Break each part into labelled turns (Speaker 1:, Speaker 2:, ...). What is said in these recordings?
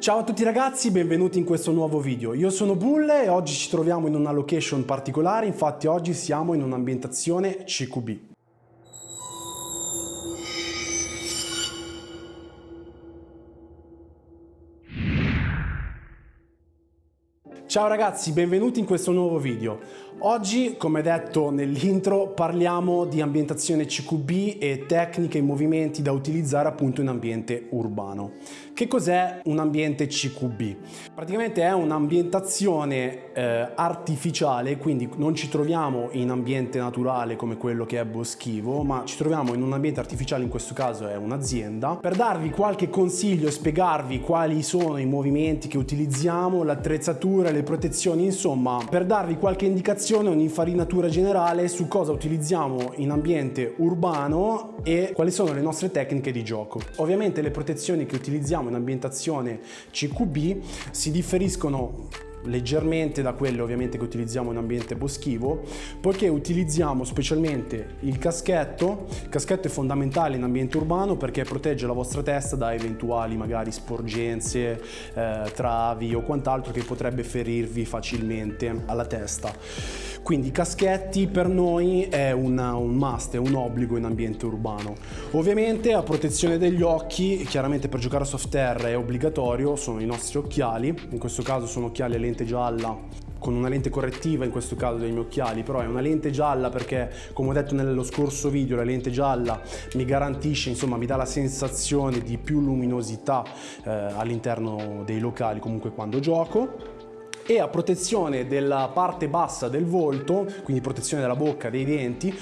Speaker 1: Ciao a tutti ragazzi, benvenuti in questo nuovo video. Io sono Bulle e oggi ci troviamo in una location particolare, infatti oggi siamo in un'ambientazione CQB. Ciao ragazzi, benvenuti in questo nuovo video. Oggi, come detto nell'intro, parliamo di ambientazione CQB e tecniche e movimenti da utilizzare appunto in ambiente urbano. Che cos'è un ambiente CQB? Praticamente è un'ambientazione eh, artificiale, quindi non ci troviamo in ambiente naturale come quello che è boschivo, ma ci troviamo in un ambiente artificiale, in questo caso è un'azienda. Per darvi qualche consiglio spiegarvi quali sono i movimenti che utilizziamo, l'attrezzatura, le protezioni, insomma, per darvi qualche indicazione, un'infarinatura generale su cosa utilizziamo in ambiente urbano e quali sono le nostre tecniche di gioco. Ovviamente le protezioni che utilizziamo in ambientazione CQB si differiscono leggermente da quelle ovviamente che utilizziamo in ambiente boschivo poiché utilizziamo specialmente il caschetto il caschetto è fondamentale in ambiente urbano perché protegge la vostra testa da eventuali magari sporgenze eh, travi o quant'altro che potrebbe ferirvi facilmente alla testa quindi i caschetti per noi è una, un must, è un obbligo in ambiente urbano. Ovviamente a protezione degli occhi, chiaramente per giocare a soft air è obbligatorio, sono i nostri occhiali, in questo caso sono occhiali a lente gialla con una lente correttiva in questo caso dei miei occhiali però è una lente gialla perché come ho detto nello scorso video la lente gialla mi garantisce insomma mi dà la sensazione di più luminosità eh, all'interno dei locali comunque quando gioco e a protezione della parte bassa del volto, quindi protezione della bocca, dei denti,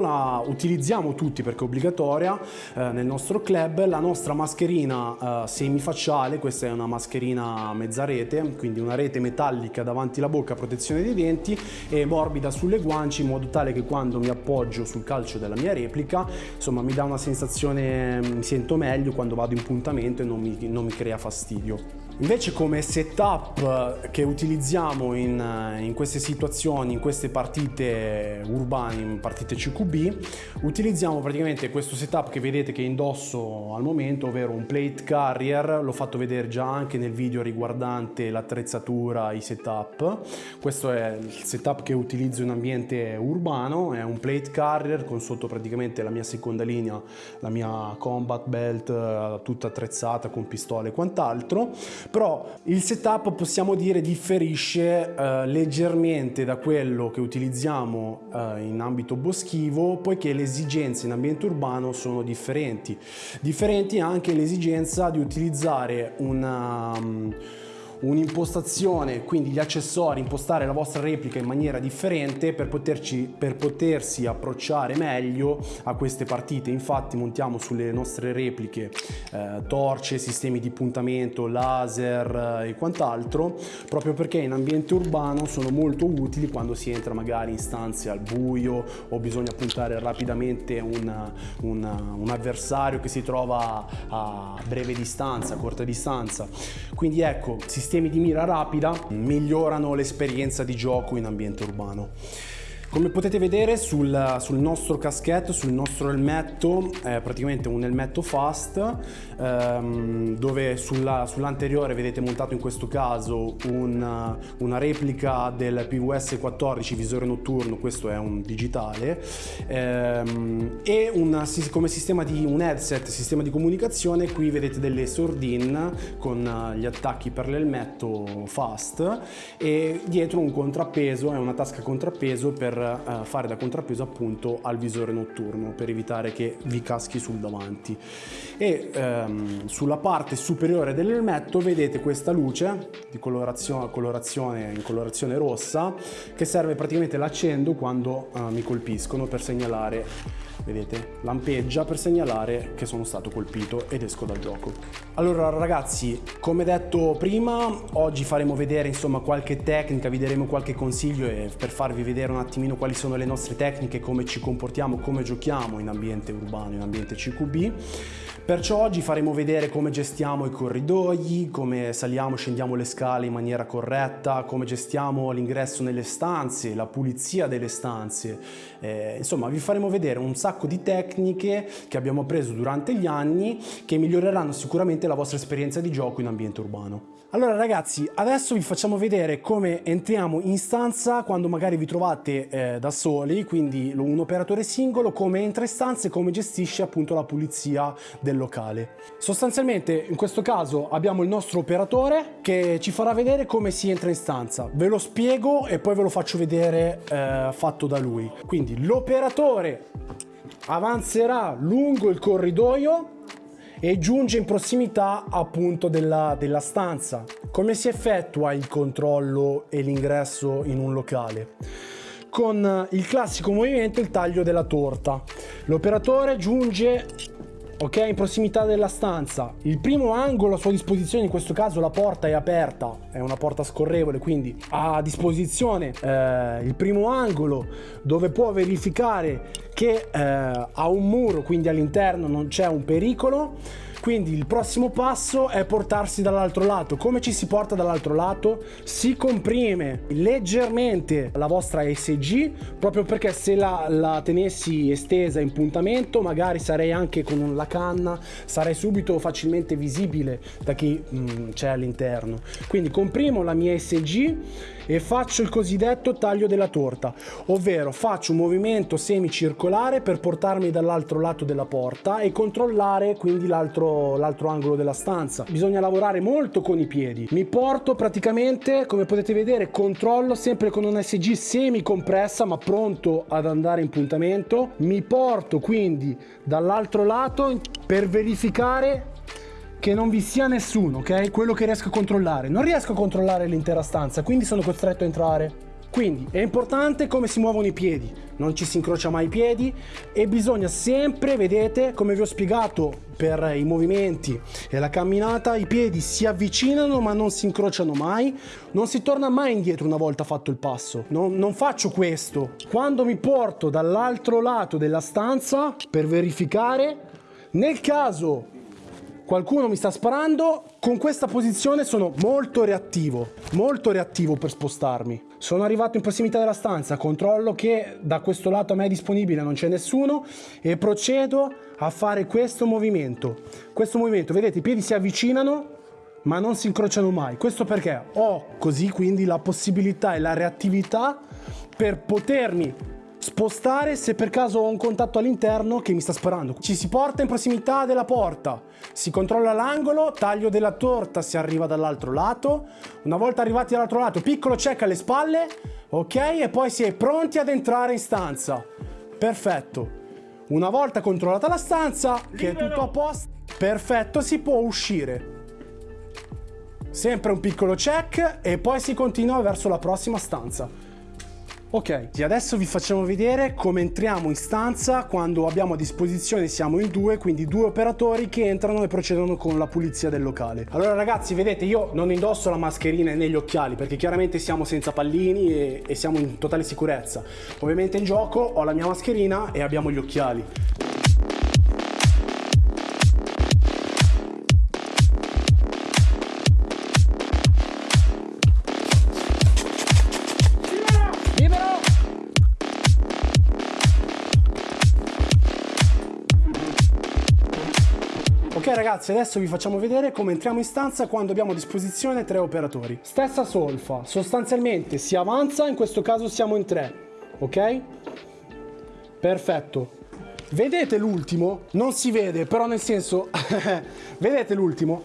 Speaker 1: la, utilizziamo tutti perché è obbligatoria eh, nel nostro club la nostra mascherina eh, semifacciale, questa è una mascherina mezza rete, quindi una rete metallica davanti alla bocca a protezione dei denti e morbida sulle guance in modo tale che quando mi appoggio sul calcio della mia replica, insomma mi dà una sensazione, mi sento meglio quando vado in puntamento e non mi, non mi crea fastidio. Invece come setup che utilizziamo in, in, queste situazioni, in queste partite urbane, in partite CQB, utilizziamo praticamente questo setup che vedete che indosso al momento, ovvero un plate carrier, l'ho fatto vedere già anche nel video riguardante l'attrezzatura, i setup. Questo è il setup che utilizzo in ambiente urbano, è un plate carrier con sotto praticamente la mia seconda linea, la mia combat belt tutta attrezzata con pistole e quant'altro però il setup possiamo dire differisce eh, leggermente da quello che utilizziamo eh, in ambito boschivo poiché le esigenze in ambiente urbano sono differenti. Differenti anche l'esigenza di utilizzare una um, un'impostazione, quindi gli accessori, impostare la vostra replica in maniera differente per, poterci, per potersi approcciare meglio a queste partite. Infatti montiamo sulle nostre repliche eh, torce, sistemi di puntamento, laser eh, e quant'altro, proprio perché in ambiente urbano sono molto utili quando si entra magari in stanze al buio o bisogna puntare rapidamente un, un, un avversario che si trova a breve distanza, a corta distanza. Quindi ecco, si sistemi di mira rapida migliorano l'esperienza di gioco in ambiente urbano. Come potete vedere sul, sul, nostro caschetto, sul nostro elmetto, è praticamente un elmetto fast ehm, dove sull'anteriore sull vedete montato in questo caso un, una replica del PVS 14 visore notturno, questo è un digitale ehm, e un, come sistema di un headset, sistema di comunicazione, qui vedete delle sordine con gli attacchi per l'elmetto fast e dietro un contrappeso, è una tasca contrappeso per eh, fare da contrappeso appunto al visore notturno per evitare che vi caschi sul davanti. E ehm, sulla parte superiore dell'elmetto vedete questa luce di colorazione, colorazione in colorazione rossa che serve praticamente l'accendo quando eh, mi colpiscono per segnalare vedete? Lampeggia per segnalare che sono stato colpito ed esco dal gioco. Allora ragazzi come detto prima oggi faremo vedere insomma qualche tecnica vi daremo qualche consiglio per farvi vedere un attimino quali sono le nostre tecniche come ci comportiamo come giochiamo in ambiente urbano in ambiente CQB Perciò oggi faremo vedere come gestiamo i corridoi, come saliamo scendiamo le scale in maniera corretta, come gestiamo l'ingresso nelle stanze, la pulizia delle stanze. Eh, insomma, vi faremo vedere un sacco sacco di tecniche che abbiamo appreso durante gli anni che miglioreranno sicuramente la vostra esperienza di gioco in ambiente urbano. Allora ragazzi, adesso vi facciamo vedere come entriamo in stanza quando magari vi trovate eh, da soli, quindi un operatore singolo, come entra in stanza e come gestisce appunto la pulizia del locale. Sostanzialmente in questo caso abbiamo il nostro operatore che ci farà vedere come si entra in stanza. Ve lo spiego e poi ve lo faccio vedere eh, fatto da lui. Quindi l'operatore avanzerà lungo il corridoio e giunge in prossimità appunto della, della stanza. Come si effettua il controllo e l'ingresso in un locale? Con il classico movimento il taglio della torta. L'operatore giunge ok in prossimità della stanza. Il primo angolo a sua disposizione in questo caso la porta è aperta. È una porta scorrevole quindi ha a disposizione eh, il primo angolo dove può verificare che eh, ha un muro quindi all'interno non c'è un pericolo quindi il prossimo passo è portarsi dall'altro lato. Come ci si porta dall'altro lato? Si comprime leggermente la vostra SG, proprio perché se la, la tenessi estesa in puntamento, magari sarei anche con la canna, sarei subito facilmente visibile da chi mm, c'è all'interno. Quindi comprimo la mia SG e faccio il cosiddetto taglio della torta, ovvero faccio un movimento semicircolare per portarmi dall'altro lato della porta e controllare quindi l'altro, angolo della stanza. Bisogna lavorare molto con i piedi. Mi porto praticamente, come potete vedere, controllo sempre con un SG semi compressa ma pronto ad andare in puntamento. Mi porto quindi dall'altro lato per verificare che non vi sia nessuno, ok? Quello che riesco a controllare. Non riesco a controllare l'intera stanza, quindi sono costretto a entrare. Quindi è importante come si muovono i piedi, non ci si incrocia mai i piedi e bisogna sempre, vedete, come vi ho spiegato per i movimenti e la camminata, i piedi si avvicinano ma non si incrociano mai, non si torna mai indietro una volta fatto il passo. Non, non faccio questo. Quando mi porto dall'altro lato della stanza per verificare, nel caso qualcuno mi sta sparando, con questa posizione sono molto reattivo, molto reattivo per spostarmi. Sono arrivato in prossimità della stanza, controllo che da questo lato a me è disponibile non c'è nessuno e procedo a fare questo movimento. Questo movimento, vedete, i piedi si avvicinano ma non si incrociano mai. Questo perché ho così quindi la possibilità e la reattività per potermi spostare se per caso ho un contatto all'interno che mi sta sparando. Ci si porta in prossimità della porta, si controlla l'angolo, taglio della torta, si arriva dall'altro lato. Una volta arrivati dall'altro lato, piccolo check alle spalle, ok? E poi si è pronti ad entrare in stanza. Perfetto. Una volta controllata la stanza, che è tutto a posto, perfetto, si può uscire. Sempre un piccolo check e poi si continua verso la prossima stanza. Ok, adesso vi facciamo vedere come entriamo in stanza quando abbiamo a disposizione, siamo in due, quindi due operatori che entrano e procedono con la pulizia del locale. Allora ragazzi, vedete, io non indosso la mascherina né gli occhiali perché chiaramente siamo senza pallini e, e siamo in totale sicurezza. Ovviamente in gioco ho la mia mascherina e abbiamo gli occhiali. Ragazzi adesso vi facciamo vedere come entriamo in stanza quando abbiamo a disposizione tre operatori. Stessa solfa, sostanzialmente si avanza, in questo caso siamo in tre, ok? Perfetto. Vedete l'ultimo? Non si vede, però nel senso, vedete l'ultimo?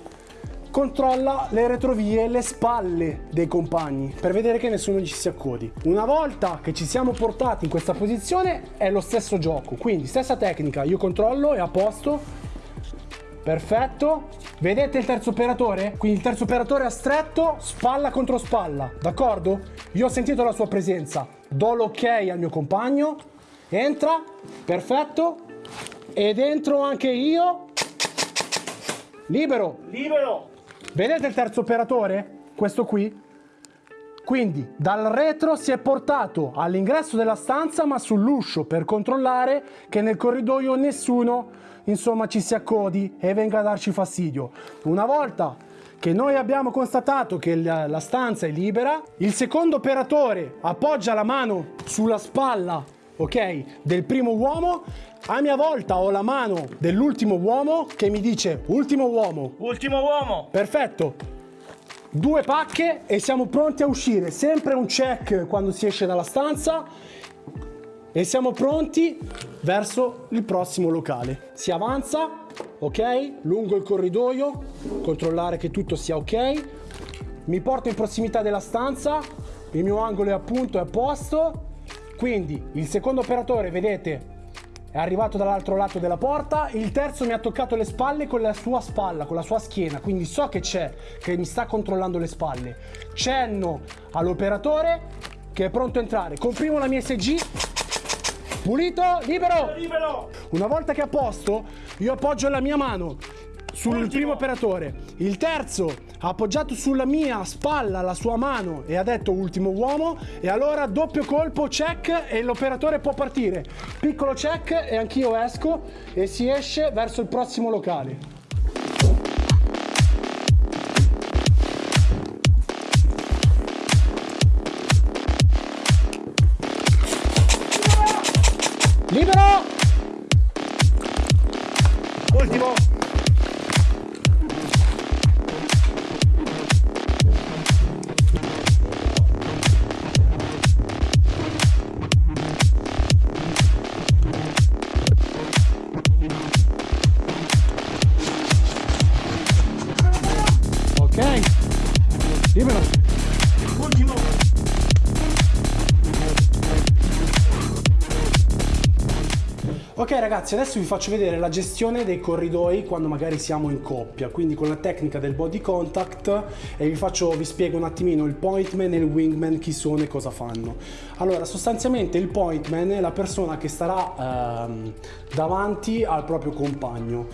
Speaker 1: Controlla le retrovie, le spalle dei compagni per vedere che nessuno ci si accodi. Una volta che ci siamo portati in questa posizione è lo stesso gioco, quindi stessa tecnica, io controllo, è a posto, Perfetto. Vedete il terzo operatore? Quindi il terzo operatore ha stretto, spalla contro spalla, d'accordo? Io ho sentito la sua presenza, do l'ok al mio compagno, entra, perfetto, ed entro anche io, libero.
Speaker 2: Libero.
Speaker 1: Vedete il terzo operatore? Questo qui? Quindi dal retro si è portato all'ingresso della stanza ma sull'uscio per controllare che nel corridoio nessuno insomma ci si accodi e venga a darci fastidio. Una volta che noi abbiamo constatato che la stanza è libera, il secondo operatore appoggia la mano sulla spalla ok, del primo uomo, A mia volta ho la mano dell'ultimo uomo che mi dice ultimo uomo.
Speaker 2: Ultimo uomo.
Speaker 1: Perfetto. Due pacche e siamo pronti a uscire. Sempre un check quando si esce dalla stanza e siamo pronti verso il prossimo locale. Si avanza, ok? Lungo il corridoio, controllare che tutto sia ok. Mi porto in prossimità della stanza, il mio angolo è appunto è a posto. Quindi il secondo operatore, vedete, è arrivato dall'altro lato della porta, il terzo mi ha toccato le spalle con la sua spalla, con la sua schiena, quindi so che c'è, che mi sta controllando le spalle. Cenno all'operatore che è pronto a entrare. Comprimo la mia SG Pulito, libero.
Speaker 2: Libero.
Speaker 1: Una volta che è a posto, io appoggio la mia mano sul
Speaker 2: Ultimo.
Speaker 1: primo operatore. Il terzo ha appoggiato sulla mia spalla la sua mano e ha detto ultimo uomo e allora doppio colpo check e l'operatore può partire. Piccolo check e anch'io esco e si esce verso il prossimo locale. Ragazzi, adesso vi faccio vedere la gestione dei corridoi quando magari siamo in coppia, quindi con la tecnica del body contact e vi, faccio, vi spiego un attimino il pointman e il wingman chi sono e cosa fanno. Allora, sostanzialmente il pointman è la persona che starà ehm, davanti al proprio compagno.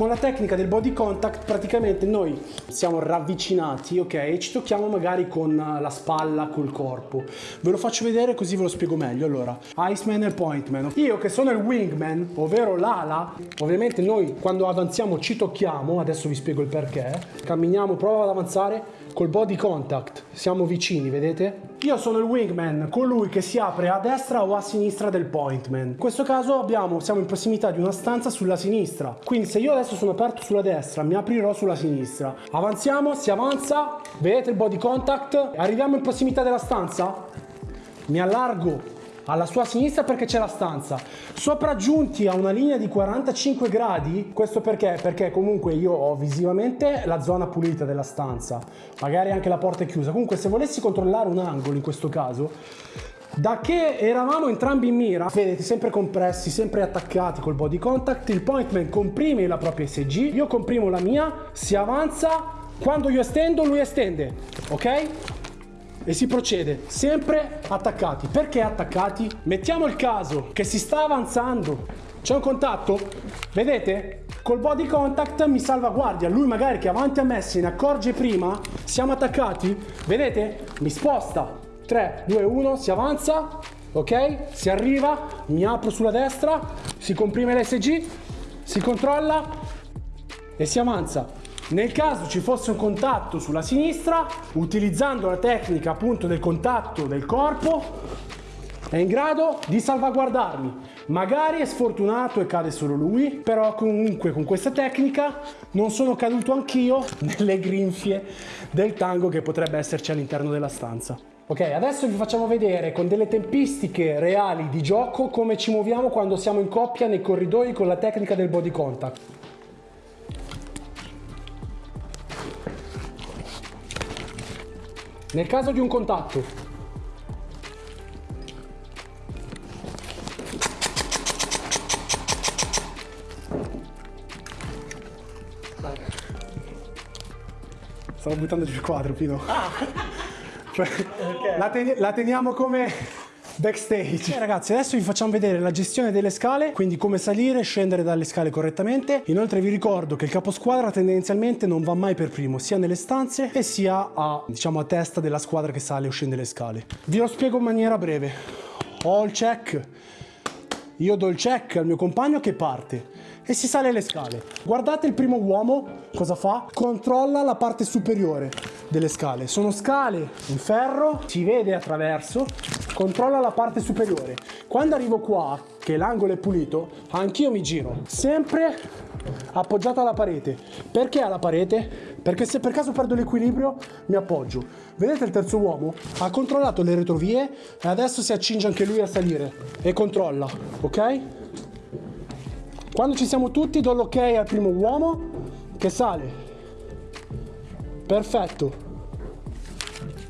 Speaker 1: Con la tecnica del body contact praticamente noi siamo ravvicinati, ok, e ci tocchiamo magari con la spalla, col corpo. Ve lo faccio vedere così ve lo spiego meglio. Allora, Iceman e Pointman. Io che sono il wingman, ovvero l'ala, ovviamente noi quando avanziamo ci tocchiamo, adesso vi spiego il perché. Camminiamo, prova ad avanzare col body contact. Siamo vicini, vedete? Io sono il wingman, colui che si apre a destra o a sinistra del pointman. In questo caso abbiamo, siamo in prossimità di una stanza sulla sinistra. Quindi se io adesso sono aperto sulla destra, mi aprirò sulla sinistra. Avanziamo, si avanza, vedete il body contact. Arriviamo in prossimità della stanza, mi allargo alla sua sinistra perché c'è la stanza. Sopraggiunti a una linea di 45 gradi, questo perché? Perché comunque io ho visivamente la zona pulita della stanza, magari anche la porta è chiusa. Comunque se volessi controllare un angolo in questo caso, da che eravamo entrambi in mira, vedete sempre compressi, sempre attaccati col body contact, il pointman comprime la propria SG, io comprimo la mia, si avanza, quando io estendo lui estende, ok? e si procede sempre attaccati. Perché attaccati? Mettiamo il caso che si sta avanzando, c'è un contatto, vedete? Col body contact mi salvaguardia, lui magari che avanti a me se ne accorge prima, siamo attaccati, vedete? Mi sposta, 3, 2, 1, si avanza, ok? Si arriva, mi apro sulla destra, si comprime l'SG, si controlla e si avanza. Nel caso ci fosse un contatto sulla sinistra, utilizzando la tecnica appunto del contatto del corpo, è in grado di salvaguardarmi. Magari è sfortunato e cade solo lui, però comunque con questa tecnica non sono caduto anch'io nelle grinfie del tango che potrebbe esserci all'interno della stanza. Ok, adesso vi facciamo vedere con delle tempistiche reali di gioco come ci muoviamo quando siamo in coppia nei corridoi con la tecnica del body contact. Nel caso di un contatto, stavo buttando giù il quadro, Pino. Cioè, la, ten- la teniamo come backstage. ragazzi, adesso vi facciamo vedere la gestione delle scale, quindi come salire e scendere dalle scale correttamente. Inoltre vi ricordo che il caposquadra tendenzialmente non va mai per primo, sia nelle stanze e sia a, diciamo, a testa della squadra che sale o scende le scale. Vi lo spiego in maniera breve. Ho il check, io do il check al mio compagno che parte e si sale le scale. Guardate il primo uomo cosa fa? Controlla la parte superiore delle scale. Sono scale in ferro, si vede attraverso, controlla la parte superiore. Quando arrivo qua, che l'angolo è pulito, anch'io mi giro, sempre appoggiato alla parete. Perché alla parete? Perché se per caso perdo l'equilibrio mi appoggio. Vedete il terzo uomo? Ha controllato le retrovie e adesso si accinge anche lui a salire e controlla, ok? Quando ci siamo tutti do l'ok al primo uomo che sale. Perfetto.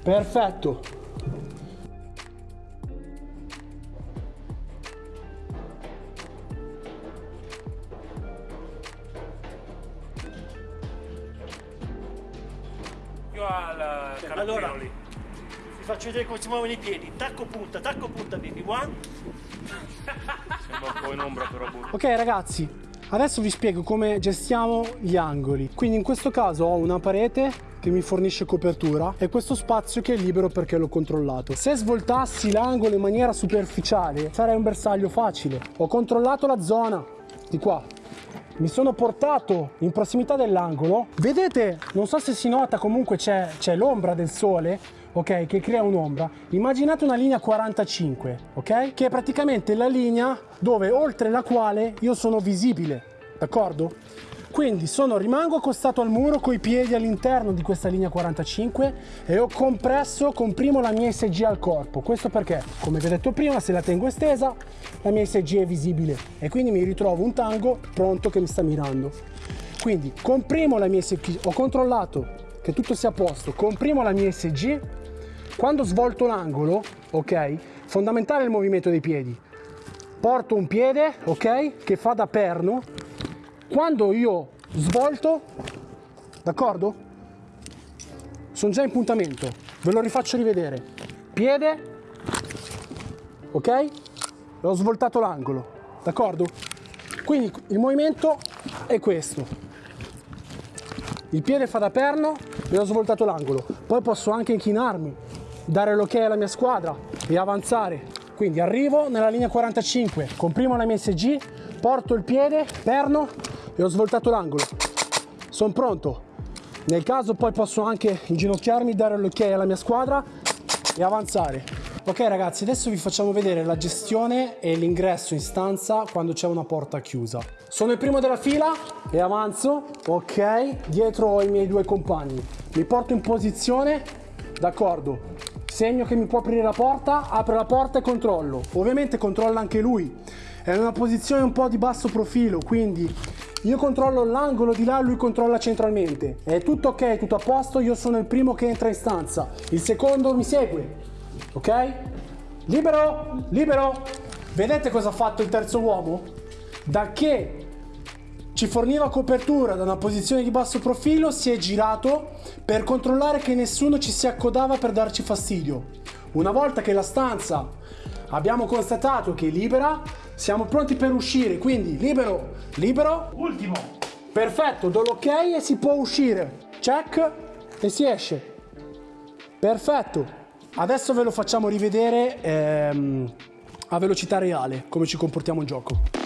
Speaker 1: Perfetto.
Speaker 3: Faccio vedere come si muovono i piedi. Tacco punta, tacco punta, baby. One.
Speaker 2: Sembra un po' in ombra però.
Speaker 1: Ok ragazzi, adesso vi spiego come gestiamo gli angoli. Quindi in questo caso ho una parete che mi fornisce copertura e questo spazio che è libero perché l'ho controllato. Se svoltassi l'angolo in maniera superficiale sarei un bersaglio facile. Ho controllato la zona di qua. Mi sono portato in prossimità dell'angolo. Vedete, non so se si nota, comunque c'è, c'è l'ombra del sole, ok, che crea un'ombra. Immaginate una linea 45, ok? Che è praticamente la linea dove oltre la quale io sono visibile, d'accordo? Quindi sono, rimango accostato al muro con i piedi all'interno di questa linea 45 e ho compresso, comprimo la mia SG al corpo. Questo perché, come vi ho detto prima, se la tengo estesa, la mia SG è visibile e quindi mi ritrovo un tango pronto che mi sta mirando. Quindi comprimo la mia SG, ho controllato che tutto sia a posto, comprimo la mia SG, quando svolto l'angolo, ok, fondamentale il movimento dei piedi. Porto un piede, ok, che fa da perno quando io svolto, d'accordo? Sono già in puntamento, ve lo rifaccio rivedere. Piede, ok? Ho svoltato l'angolo, d'accordo? Quindi il movimento è questo. Il piede fa da perno e ho svoltato l'angolo. Poi posso anche inchinarmi, dare l'ok alla mia squadra e avanzare. Quindi arrivo nella linea 45, comprimo la mia SG, porto il piede, perno e ho svoltato l'angolo. Sono pronto. Nel caso poi posso anche inginocchiarmi, dare l'ok alla mia squadra e avanzare. Ok ragazzi, adesso vi facciamo vedere la gestione e l'ingresso in stanza quando c'è una porta chiusa. Sono il primo della fila e avanzo, ok, dietro ho i miei due compagni. Mi porto in posizione, d'accordo. Segno che mi può aprire la porta, apre la porta e controllo. Ovviamente controlla anche lui. È in una posizione un po' di basso profilo, quindi io controllo l'angolo di là, lui controlla centralmente. È tutto ok, tutto a posto, io sono il primo che entra in stanza. Il secondo mi segue. Ok? Libero, libero. Vedete cosa ha fatto il terzo uomo? Da che ci forniva copertura da una posizione di basso profilo, si è girato per controllare che nessuno ci si accodava per darci fastidio. Una volta che la stanza abbiamo constatato che è libera, siamo pronti per uscire, quindi libero, libero,
Speaker 2: Ultimo.
Speaker 1: perfetto, do l'ok e si può uscire. Check e si esce. Perfetto. Adesso ve lo facciamo rivedere ehm, a velocità reale, come ci comportiamo in gioco.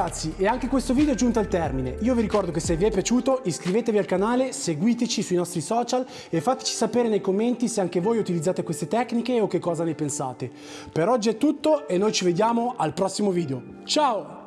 Speaker 1: Ragazzi, e anche questo video è giunto al termine. Io vi ricordo che se vi è piaciuto iscrivetevi al canale, seguiteci sui nostri social e fateci sapere nei commenti se anche voi utilizzate queste tecniche o che cosa ne pensate. Per oggi è tutto e noi ci vediamo al prossimo video. Ciao!